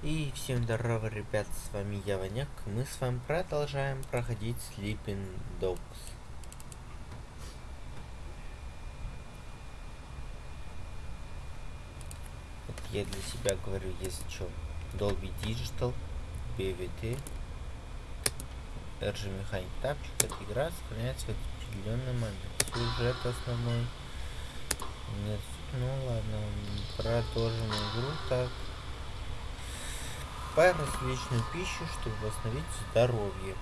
И всем здорово, ребят, с вами я, Ваняк. Мы с вами продолжаем проходить Sleeping Dogs. Вот я для себя говорю, если что, Dolby Digital, PVT, RG Mechanic Тапчик, эта игра сохраняется в определенный момент. Сюжет основной. Нет, ну ладно, продолжим игру так покупай различную пищу, чтобы восстановить здоровье.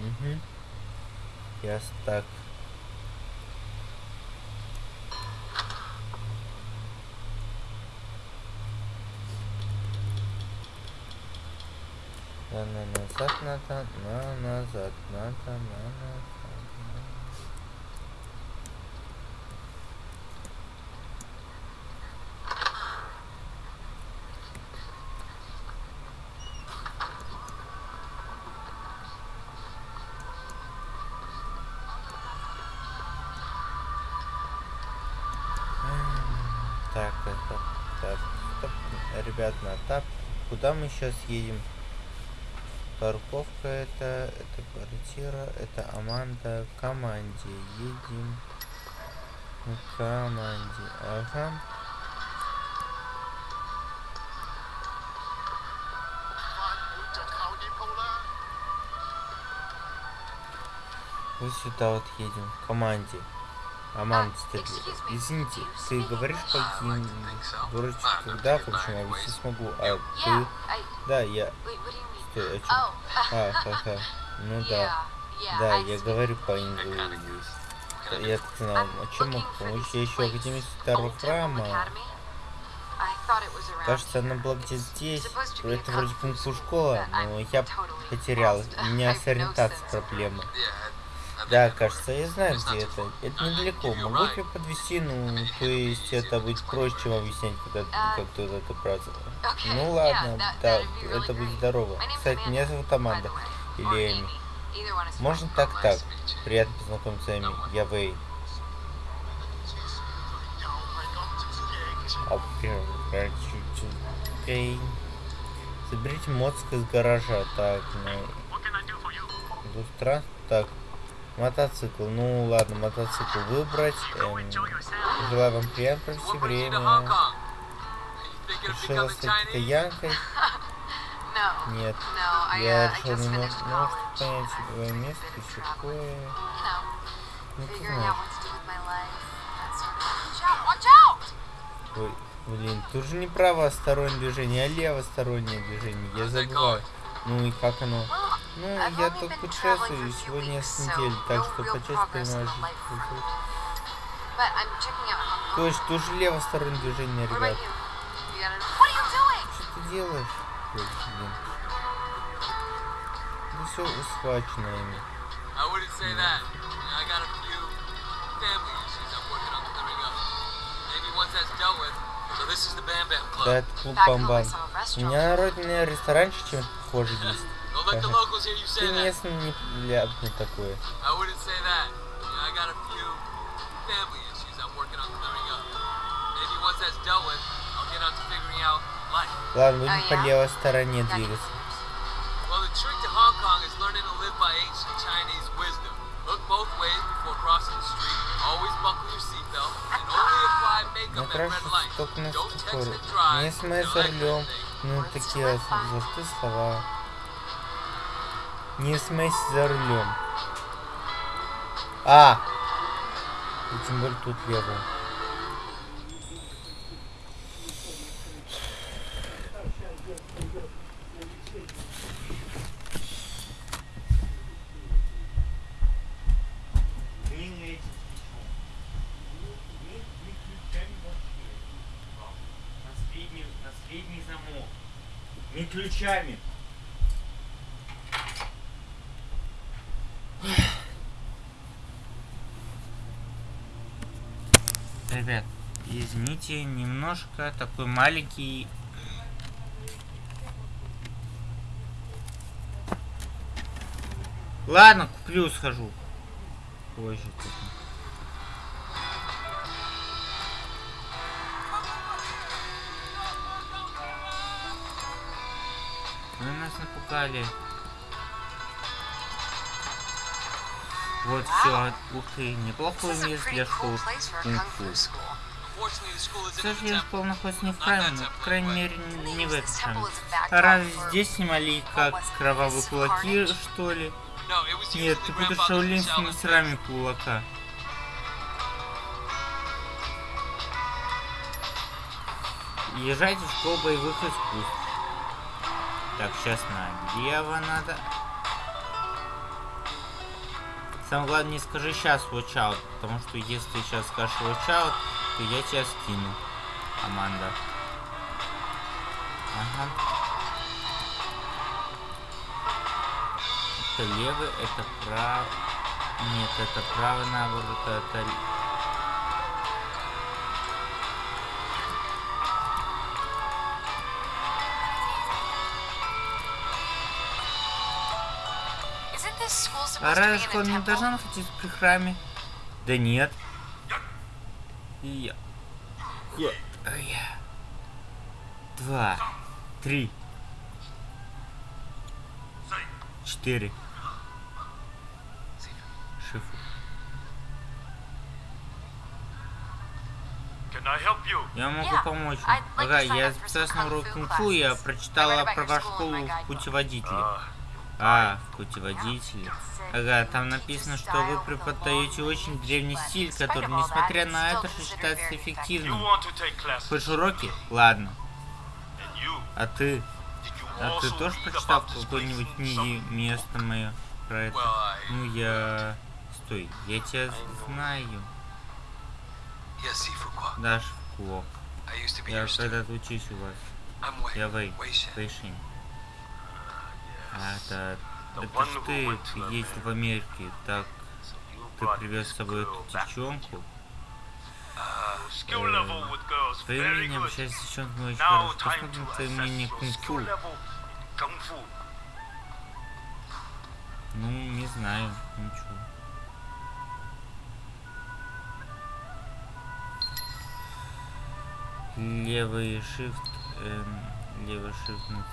Угу. Ясно так. На назад надо, на назад надо, на назад. Ребят, на тап. Куда мы сейчас едем? Парковка это, это квартира, это Аманда. Команде едем. Команде. Ага. Вот сюда вот едем. Команде. Аман Стедлер. Извините, ты говоришь каким вроде когда, в общем, я не смогу. А ты... Да, я... Стой, о чем? А, ха-ха. Ну да. Да, я говорю по-инглийски. Я так знал, о чем мог помочь? Я еще Академии Старого Храма. Кажется, она была где-то здесь. Это вроде кунг-фу школа, но я потерял. У меня с ориентацией проблемы. Да, кажется, я знаю, где это. Это недалеко. Могу тебя подвести, ну, то есть это будет проще, чем объяснять, когда как туда добраться. Ну ладно, да, это будет здорово. Кстати, меня зовут Аманда. Или Эми. Можно так-так. Приятно познакомиться, Эми. Я Вэй. Заберите моцк из гаража. Так, ну... Странно. Так, Мотоцикл. Ну ладно, мотоцикл выбрать. Эм, желаю вам приятно провести время. Решила стать китаянкой? Нет. Я решил немножко, ну, понять свое место, еще кое. Ну ты знаешь. Ой, блин, тут же не правостороннее движение, а левостороннее движение. Я забываю. Ну и как оно? Ну, я тут путешествую сегодня с недели, так что по части понимаю. То есть тоже левостороннее движение, ребят. Что ты делаешь? Блин. Ну все схвачено ими. Да, это клуб Бамбан. У меня родный ресторанчик чем-то Ты не ляпни такое. Ладно, будем по левой стороне двигаться. Well, the trick to Hong Kong is learning to live by ancient Chinese wisdom. Look both ways before crossing the street. Always buckle your seatbelt and only apply makeup at red light. Don't text and drive. Не за рулем. Ну, такие золотые слова. Не смейся за рулем. А! И тем более тут лево. Не ключами. Ребят, извините, немножко такой маленький... Ладно, куплю, схожу. Позже. Вы нас напугали. Вот все. Ух ты, неплохое место для школы К сожалению, школа находится не в храме, но, по крайней мере, не, в этом храме. А разве здесь снимали как кровавые кулаки, что ли? Нет, ты будешь шаулинскими мастерами кулака. Езжайте в школу боевых искусств. Так, сейчас на лево надо. Самое главное, не скажи сейчас watch out, потому что если ты сейчас скажешь watch out, то я тебя скину, команда. Ага. Это левый, это право. Нет, это право наоборот, это А разве школа не должна находиться при храме? Да нет. И я. Я. я. Два. Три. Четыре. Шифу. Я могу помочь. Ага, я записался на урок кунг-фу, я прочитала про вашу школу в путеводителе. А, в путеводителе. Ага, там написано, что вы преподаете очень древний стиль, который, несмотря на это, считается эффективным. Хочешь уроки? Ладно. А ты? А ты тоже прочитал какое-нибудь книги место мое про это? Ну я... Стой, я тебя знаю. Да, Шфуко. Я когда-то учусь у вас. Я Вэй, Вэйшин. А, это... Это ж ты, есть в Америке, так ты привез с собой эту девчонку. Твое мнение общаясь с девчонками очень хорошо. Посмотрим твое мнение кунг-фу. Ну, не знаю, ничего. Левый shift, эм, левый shift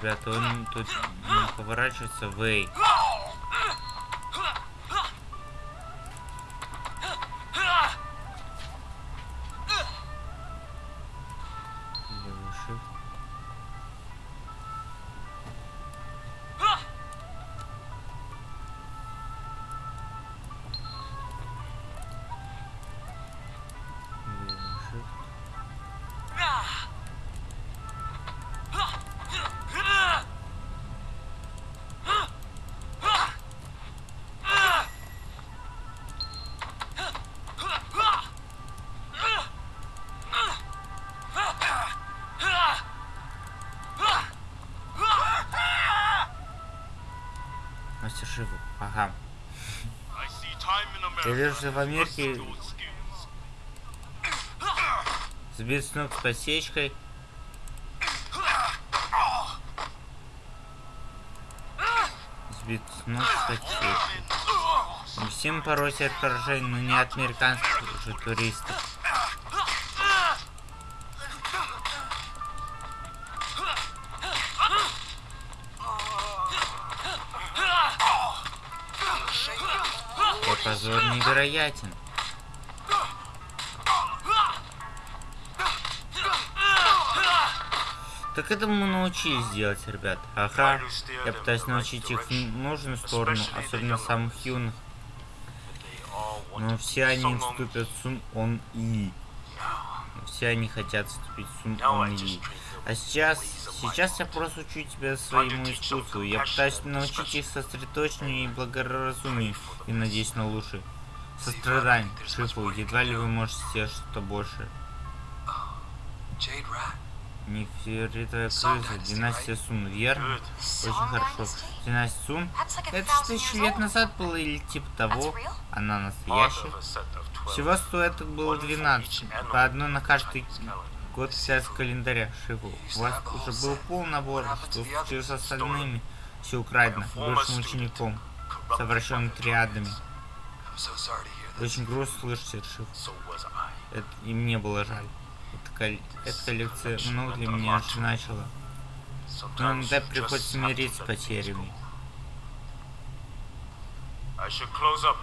ребята, он тут поворачивается в Эй. Я вижу, что в Америке сбит с ног с посечкой. Сбит с ног с посечкой. Всем порой от поражений, но не от американских же туристов. Невероятен. Так это мы научились делать, ребят. Ага. Я пытаюсь научить их в нужную сторону, особенно самых юных. Но все они вступят сун он и. Все они хотят вступить сун он и. А сейчас, сейчас я просто учу тебя своему искусству. Я пытаюсь научить их сосредоточению и благоразумию. И надеюсь на лучшее. Сострадание, Шифу, едва ли вы можете что-то больше. Нефритовая крыса, династия Сун, верно? Очень хорошо. Династия Сун? Это что тысячи лет назад было или типа того? Она настоящая? Всего стоит было 12, по одной на каждый Год взять с календаря, Шиву. У вас уже был полный набор, что случилось с остальными. Все украдено, бывшим учеником. совращенными триадами. Очень грустно слышать это, Шиф. Это и мне было жаль. Эта, эта коллекция много для меня значила. Но иногда приходится смириться с потерями.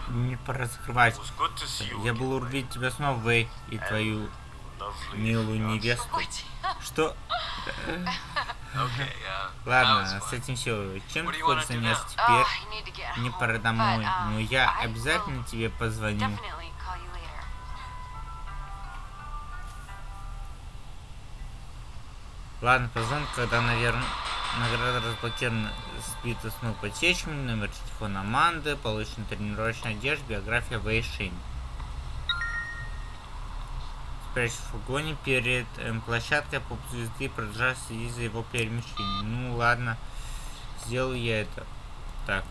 Не пора закрывать. Я был увидеть тебя снова, Вэй, и твою милую невесту. Что? Ладно, с этим все. Чем ты хочешь заняться теперь? Мне пора домой, но я обязательно тебе позвоню. Ладно, позвоню, когда, наверное, награда разблокирована сбита с ног подсечками, номер телефона Аманды, получена тренировочная одежда, биография Вейшин. Спрячь в фургоне перед эм, площадкой поп звезды, продолжая следить за его перемещением. Ну ладно, сделаю я это. Так.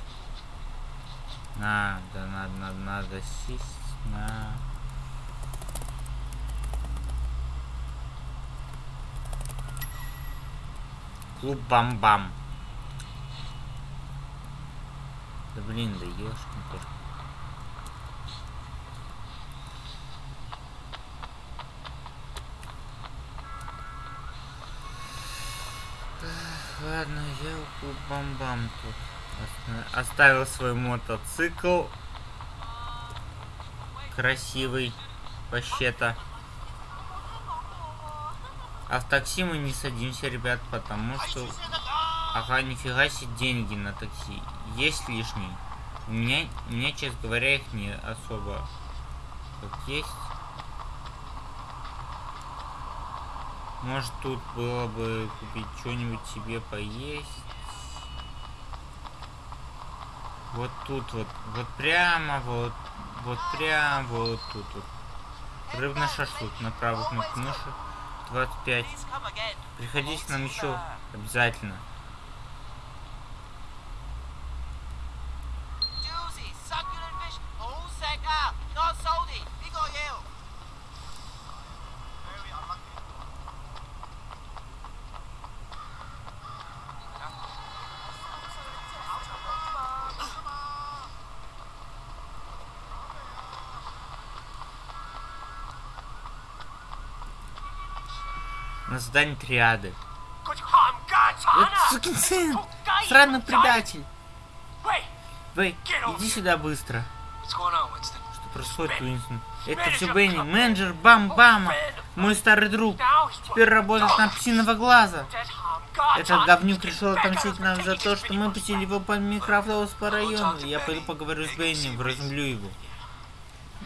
Надо, надо, надо, надо сесть на... Клуб Бам-Бам. Да блин, да ешкин кошка. Ладно, я у Бам-Бам тут. Оставил свой мотоцикл. Красивый. Вообще-то. А в такси мы не садимся, ребят, потому что... Ага, нифига себе деньги на такси. Есть лишние. У меня, у меня, честно говоря, их не особо как есть. Может, тут было бы купить что-нибудь себе поесть. Вот тут вот, вот прямо, вот, вот прямо, вот тут вот. Рыбный шашлык на правую кнопку мыши. 25. Приходите нам еще обязательно. На задании триады. Вот сукин сын! Сраный предатель! Вэй, иди сюда быстро. Что происходит, Уинстон? Это все Бенни, менеджер Бам-Бама, мой старый друг. Теперь работает на псиного глаза. Этот говнюк решил отомстить нам за то, что мы пустили его по Микрофлоус по району. Я пойду поговорю с Бенни, вразумлю его.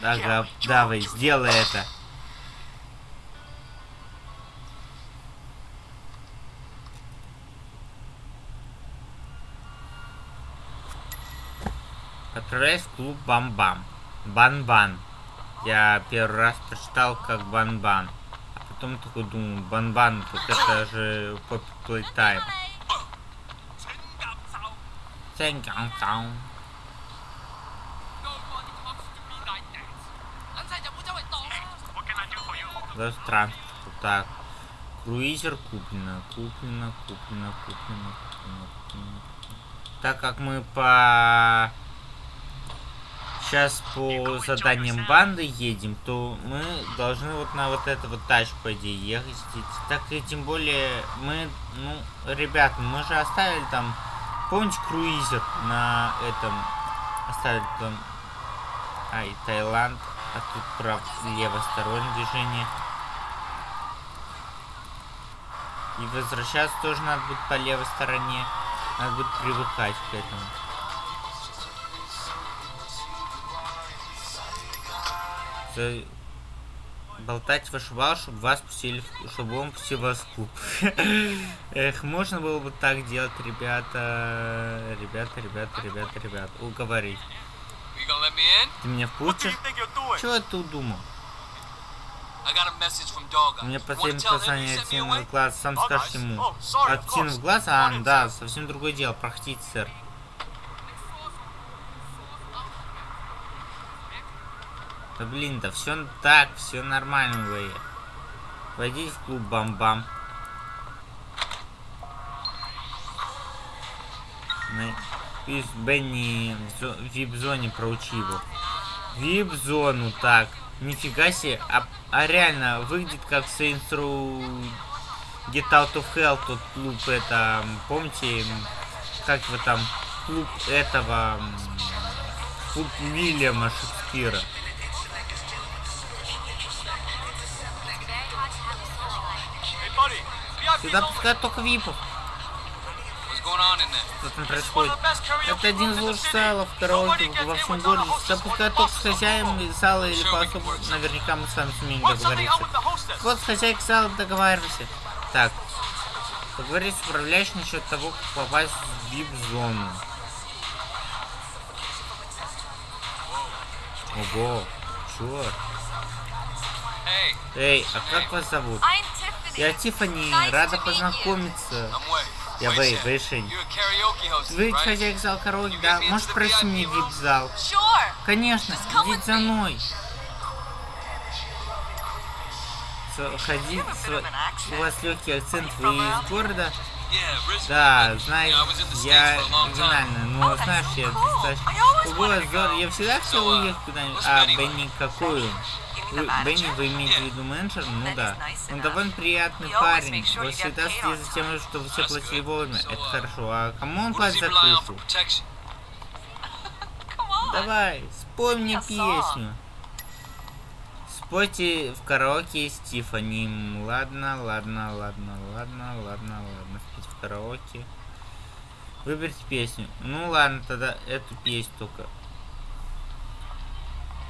Ага, давай, сделай это. В клуб Бам-Бам. Бан-Бан. Я первый раз прочитал как Бан-Бан. А потом такой думаю, Бан-Бан, так это же Poppy Playtime. Цэнгаң-цаун. Да транспорт. Так. Круизер куплено, куплено, куплено, куплено, куплено. Так как мы по сейчас по заданиям банды едем, то мы должны вот на вот эту вот тачку, по идее, ехать. Так и тем более мы, ну, ребят, мы же оставили там, помните, круизер на этом, оставили там, ай, Таиланд, а тут прав, левостороннее движение. И возвращаться тоже надо будет по левой стороне. Надо будет привыкать к этому. Болтать вышибал, чтобы вас пустили, чтобы он пустил вас в клуб. Эх, можно было бы так делать, ребята. Ребята, ребята, ребята, ребята. Уговорить. Ты меня впустишь? Чего ты думал? У меня последнее послание от в глаз, сам скажешь ему. От Тина в глаз? А, да, совсем другое дело. Простите, сэр. Да блин, да все так, все нормально, вы. Войдите в клуб Бам-Бам. Из Бенни в зо- в вип-зоне проучи его. Вип-зону, так. Нифига себе. А, а реально, выглядит как Saints Row Get Out of Hell, тот клуб, это, помните, как его там, клуб этого, клуб Уильяма Шекспира. Сюда пускают только випов. Что там происходит? Это один из лучших Nobody караоке во всем городе. Сюда пускают только с из зала или work something. наверняка мы с вами сумеем договориться. Вот с хозяйкой зала договаривайся. Так. Поговорить с управляющим насчет того, как попасть в вип-зону. Ого. Чё? Эй, а как вас зовут? Я Тиффани, Nice рада познакомиться. Я Вэй. Вэйшень. Вы хозяйка зала караоке, да? Можешь пройти мне вип-зал? Конечно, идите за мной. С- Ходи, have a bit of an accent. у вас легкий акцент, вы из города? Да, the я оригинально, но Oh, знаешь, я достаточно... Здорово, go. я всегда хотел uh, уехать куда-нибудь. А, Бенни какой Вы- Бенни, вы имеете в виду менеджер? Ну да. Он довольно приятный парень. Вы всегда следите за тем, чтобы все That's платили вовремя. Это uh, хорошо. А кому он платит за on. Давай, спой мне песню. Спойте в караоке с Тиффани. М, Ладно, ладно, ладно, ладно, ладно, ладно. Спеть в караоке. Выберите песню. Ну ладно, тогда эту песню только.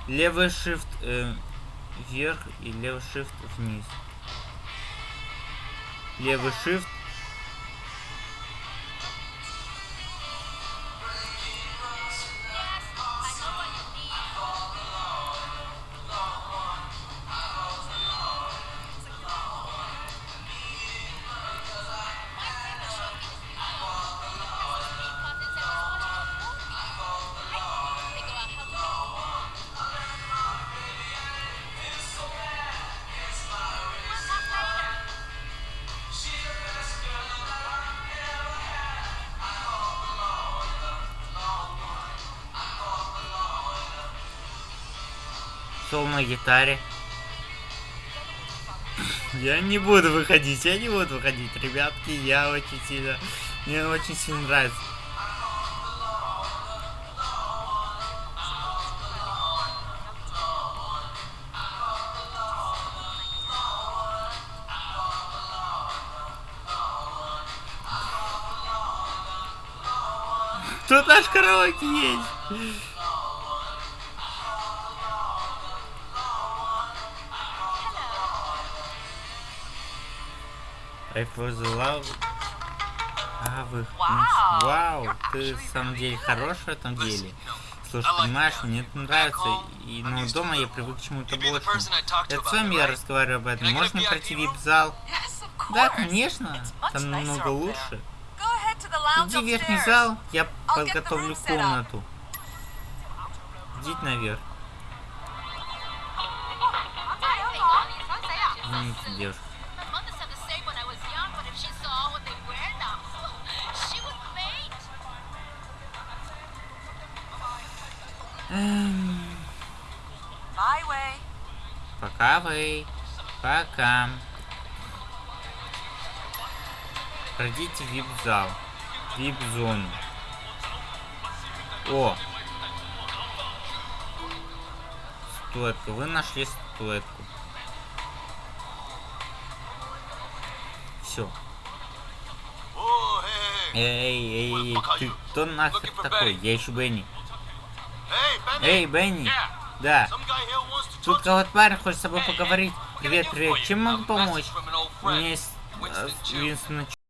Левый shift э, вверх и левый shift вниз. Левый shift. Сол на гитаре. Я не буду выходить, я не буду выходить, ребятки, я очень сильно, мне очень сильно нравится. Тут наш караоке есть. I for the love. А, вы... Вау, ты в самом деле хорош в этом деле. Слушай, понимаешь, мне это нравится, и но дома я привык к чему-то большему. Это с вами я разговариваю об этом. Можно пройти вип-зал? Да, конечно. Там намного лучше. Иди в верхний зал, я подготовлю комнату. Идите наверх. Извините, девушка. Пока вы. Пока. Пройдите в вип-зал. Вип-зону. О! Статуэтка. Вы нашли статуэтку. Все. Hey, hey. Эй, эй, эй, ты кто нахер такой? Я ищу Бенни. Эй, Бенни! Да. Тут какой-то парень хочет с тобой поговорить. Привет, привет. Чем могу помочь? У меня есть э. Винстон